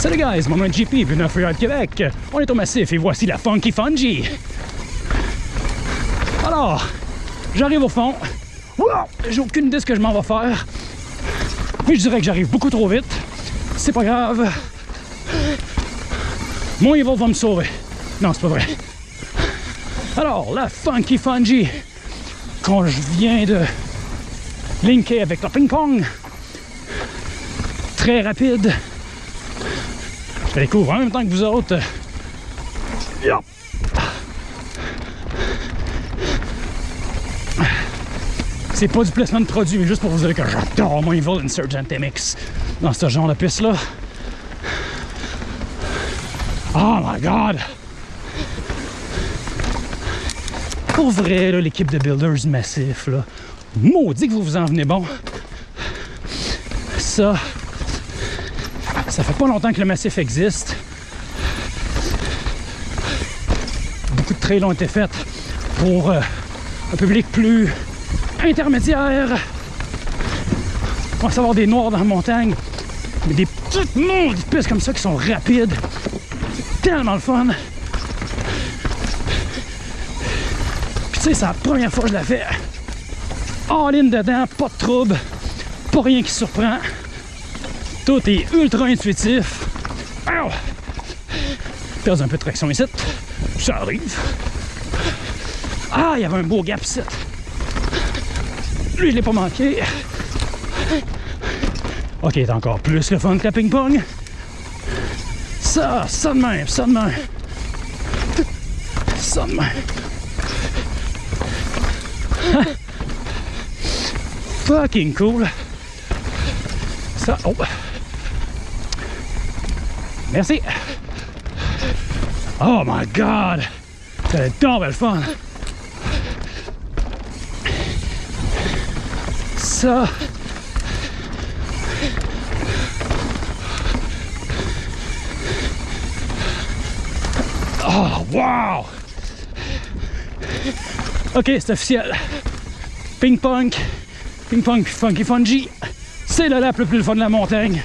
Salut guys, mon nom est JP, bienvenue à Freeride Québec. On est au massif et voici la Funky Fungi. Alors, j'arrive au fond. J'ai aucune idée de ce que je m'en vais faire. Mais je dirais que j'arrive beaucoup trop vite. C'est pas grave. Mon Evil va me sauver. Non, c'est pas vrai. Alors, la Funky Fungi, quand je viens de linker avec le ping-pong, très rapide. Je la découvre en même temps que vous autres. Yep. C'est pas du placement de produit, mais juste pour vous dire que j'adore mon Evil Insurgent MX dans ce genre de piste-là. Oh my god! Pour vrai, l'équipe de Builders Massif, là, maudit que vous vous en venez bon. Ça, ça fait pas longtemps que le Massif existe. Beaucoup de trails ont été faits pour euh, un public plus intermédiaire. On va savoir des noirs dans la montagne, mais des petites maudites pistes comme ça qui sont rapides. Tellement le fun. Puis tu sais, c'est la première fois que je la fais. All in dedans, pas de trouble, pas rien qui surprend. Tout est ultra intuitif. Perds un peu de traction ici. Ça arrive. Ah, il y avait un beau gap ici. Lui, je l'ai pas manqué. Ok, c'est encore plus le fun que la ping-pong. Ça, ça de même, ça de même. Ça de même. Fucking cool. Ça, oh. Merci. Oh my god. C'est donc belle fun. Ça. Oh, wow! Ok, c'est officiel. Ping-pong, ping-pong puis funky fungi. C'est le lap le plus fun de la montagne.